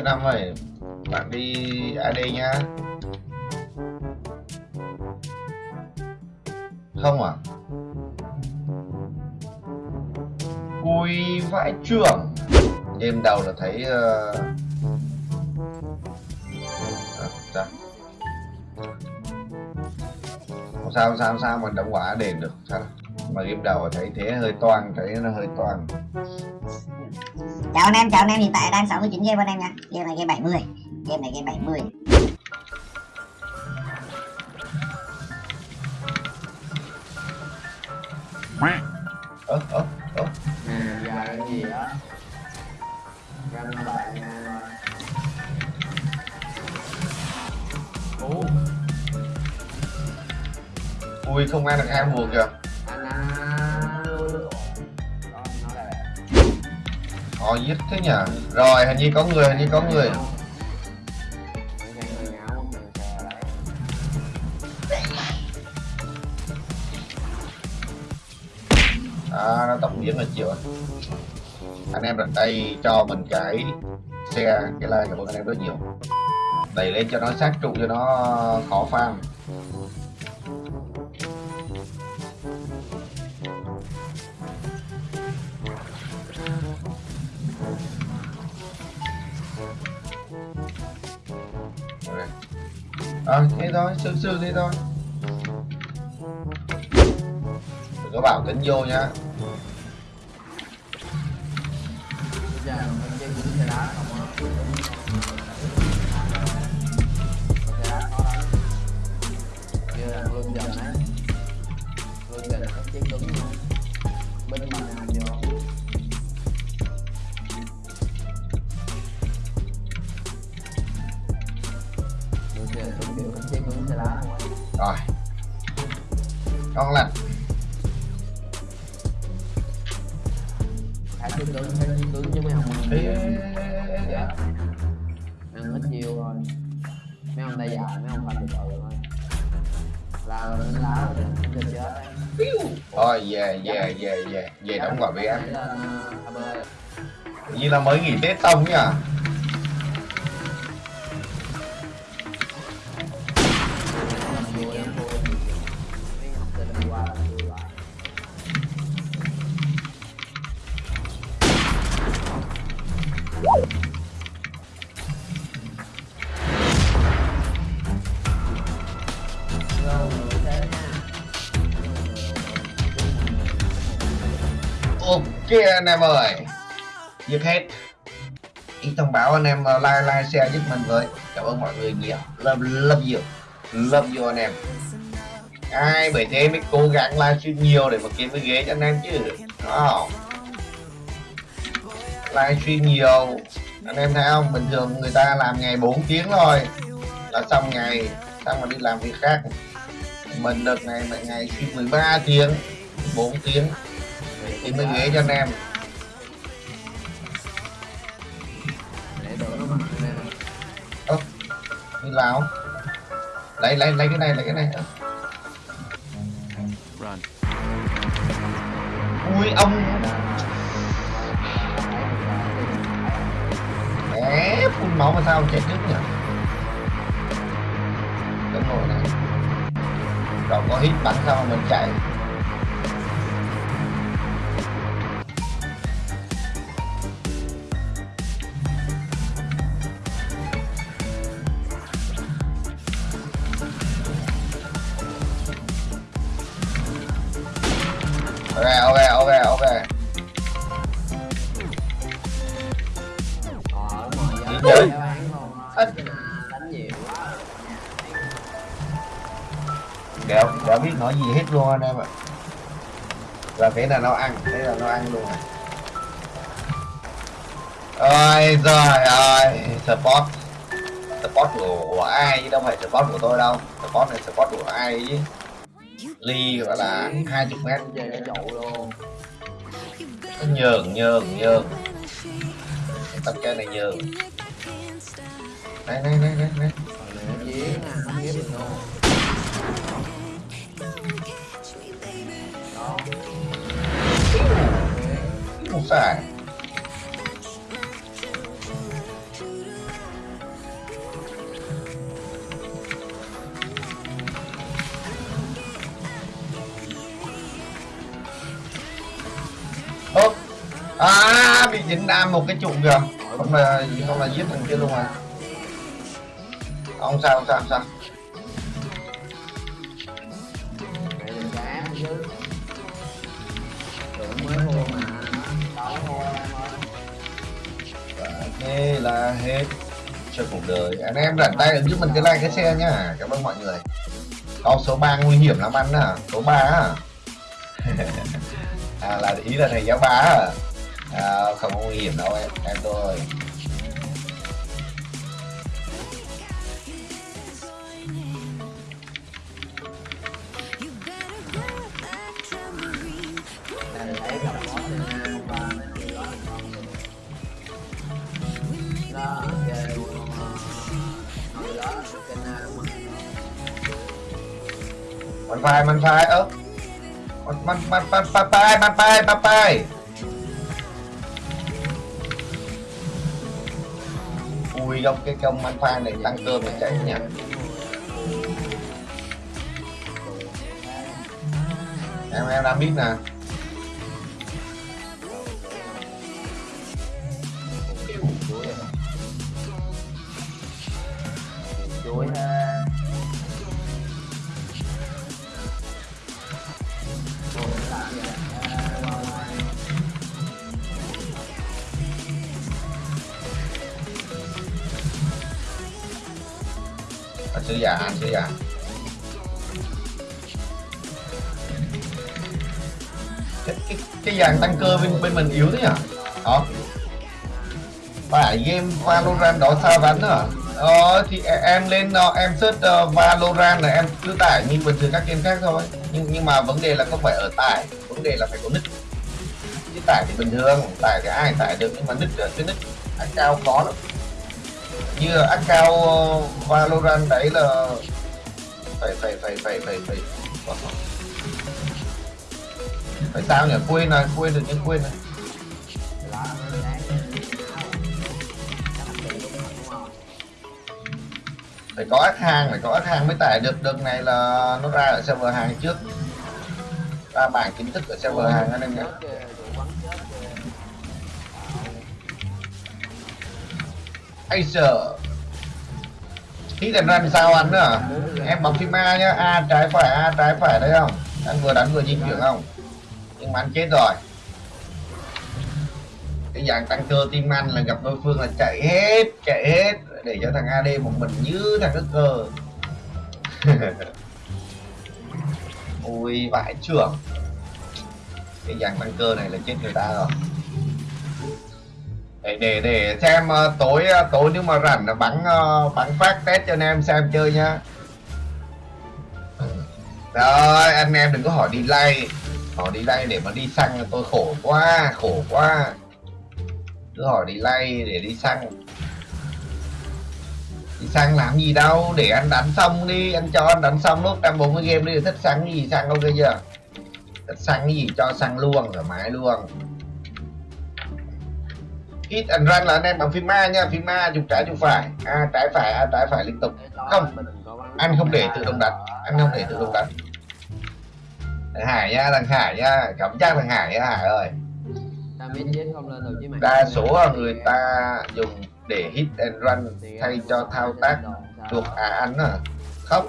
Cái năm ơi bạn đi AD nhá không à? Ui vãi trưởng. Đêm đầu là thấy uh... à, sao? Không sao không sao không sao mà đóng quả đền được. Sao? Mà game đầu thấy thế hơi toan thấy nó hơi toan chào anh em, chào anh em, hiện tại đang 69 game anh em nha. Game này game 70 game này game 70 ơ ơ ơ. Cái gì đó bạn Ủa? Ui, không ăn được hai buồn kìa. Họ giết thế nhỉ rồi hình như có người hình như có người. À, nó tổng điểm là chịu anh em đặt đây cho mình cái xe cái like của anh em rất nhiều. Đẩy lên cho nó sát trụ cho nó khó farm. À, thế thôi sương sương thế thôi đừng có bảo kính vô nhá Bây giờ mình cứng chứ mấy ông. Ê, ê. ăn ít nhiều thôi mấy ông tay dài mấy ông phải từ từ thôi là lên lá rồi chết. Thôi về về về về. Về đóng Đấy là AB như là mới nghỉ tết xong nhỉ ok anh em ơi. Giết hết. Ý thông báo anh em ờ, like like share giúp mình với. Cảm ơn mọi người nhiều. Love love you. Love you anh em. Ai bởi thế mới cố gắng livestream nhiều để mà kiếm cái ghế cho anh em chứ? Đó, không? Livestream nhiều. Anh em thấy không? Bình thường người ta làm ngày 4 tiếng thôi. Là xong ngày xong rồi đi làm việc khác. Mình được ngày ngày stream 13 tiếng. 4 tiếng thì mới ghế cho anh em. Ơ như nào lấy lấy lấy cái này lấy cái này. Ui ông. Mẹ, phun máu mà sao chạy trước nhỉ? Đúng rồi này. Rồi có hít bắn sao mà mình chạy ok ok ok ok. Ờ, đéo đéo biết nói gì hết luôn anh em ạ. Là thế là nó ăn thế là nó ăn luôn. Này ôi giời ơi support. Support của, của ai chứ đâu phải support của tôi đâu. Support này support của ai chứ ly gọi là 20 mét Chơi cái trụ luôn. nó nhường nhường nhường tập cái này nhường này này này này này Rồi nó giếng à bị dính đam một cái trụ kìa. Không là không là giết thằng kia luôn à không, sao không sao không sao. Và thế là hết cho cuộc đời. Anh em rảnh tay ấn giúp mình cái like, cái xe nhá. Cảm ơn mọi người. Con số 3 nguy hiểm lắm anh à. Số 3 à. À là ý là thầy giáo ba à? Không có nguy hiểm đâu em em tôi ta được thấy cặp món trên hôm qua mấy người chui cái công anh pha này tăng cơm để chạy nha. Em em đang biết nè. Anh sứ giả anh cái, cái, cái dàn tăng cơ bên bên mình yếu thế nhỉ đó ờ. phải game Valorant đó sao vắn à? Ờ thì e, em lên ờ, em search uh, Valorant là em cứ tải như bình thường các game khác thôi. Nhưng nhưng mà vấn đề là không phải ở tải vấn đề là phải có nick. Chứ tải thì bình thường tải thì ai tải được nhưng mà nick cái nick cao khó lắm như là account uh, Valorant đấy là phải phải phải phải phải phải. Phải sao nhỉ? Quên rồi, quên được nhưng quên rồi. Phải có ác hàng, phải có ác hàng mới tải được. Đợt này là nó ra ở server hàng trước. Ra bảng chính thức ở server hàng anh em nhé Acer Hit ra làm sao anh nữa? Em bấm phím A nhá. A trái phải, A trái phải đấy không? Anh vừa đánh vừa di chuyển không? Nhưng mà anh chết rồi. Cái dạng tăng cơ tim anh là gặp đối phương là chạy hết Chạy hết. Để cho thằng AD một mình như thằng đất cơ. Ui, vãi trưởng. Cái dạng tăng cơ này là chết người ta rồi để để để xem ờ, tối ờ, tối nếu mà rảnh là bắn ờ, bắn phát test cho anh em xem chơi nhá. Rồi, anh em đừng có hỏi đi lay hỏi đi lay để mà đi xăng là tôi khổ quá khổ quá. Cứ hỏi đi lay để đi xăng. Đi xăng làm gì đâu, để anh đánh xong đi, anh cho anh đánh xong lúc 140 game đi, thích xăng cái gì, xăng ok chưa? Thích xăng cái gì cho xăng luôn, thoải mái luôn hit and run là anh em bằng phím A nha phím A chụp trái chụp phải. A trái phải A trái phải liên tục. Không. anh không để tự động đánh anh không để tự động đánh thằng Hải nha thằng Hải nha cảm giác thằng Hải nha Hải ơi. Đa số người ta dùng để hit and run thay cho thao tác chuột à anh à. Không.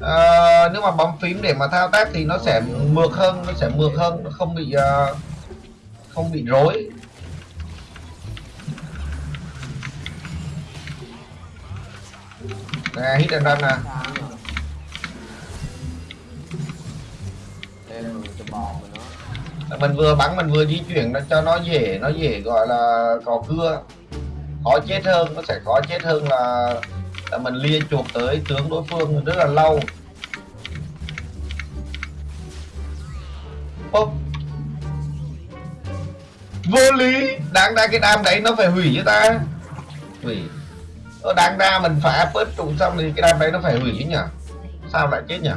Ờ, nếu mà bấm phím để mà thao tác thì nó sẽ mượt hơn nó sẽ mượt hơn nó không bị ờ, không bị rối nè hit and run nè. Mình vừa bắn mình vừa di chuyển nó cho nó dễ nó dễ gọi là cò cưa. Khó chết hơn nó sẽ khó chết hơn là, là mình lia chuột tới tướng đối phương rất là lâu. Bốc vô lý. Đáng ra cái đam đấy nó phải hủy cho ta. Hủy ờ, đáng ra mình phá phớt trụ xong thì cái đam đấy nó phải hủy chứ nhỉ? Sao lại chết nhỉ?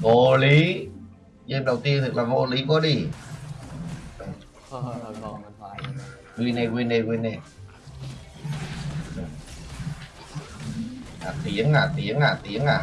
Vô lý. Game đầu tiên thì là vô lý quá đi. Win này win này win này. À, tiếng à tiếng à tiếng à.